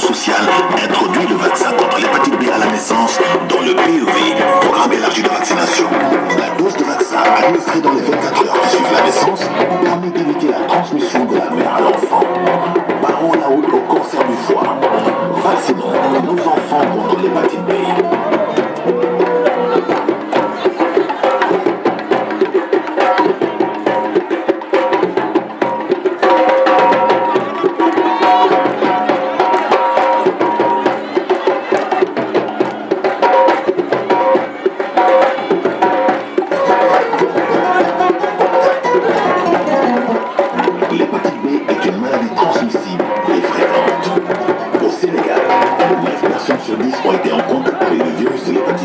sociale introduit le vaccin contre l'hépatite B à la naissance dans le PEV, programme élargi de vaccination. La dose de vaccin administrée dans les 24 heures qui suivent la naissance permet d'éviter la transmission de la mère à l'enfant. Parents la route au cancer du foie. Vaccinons nos enfants contre au Sénégal, les vaccinations sur 10 ont été en compte pour les virus de l'hépatite.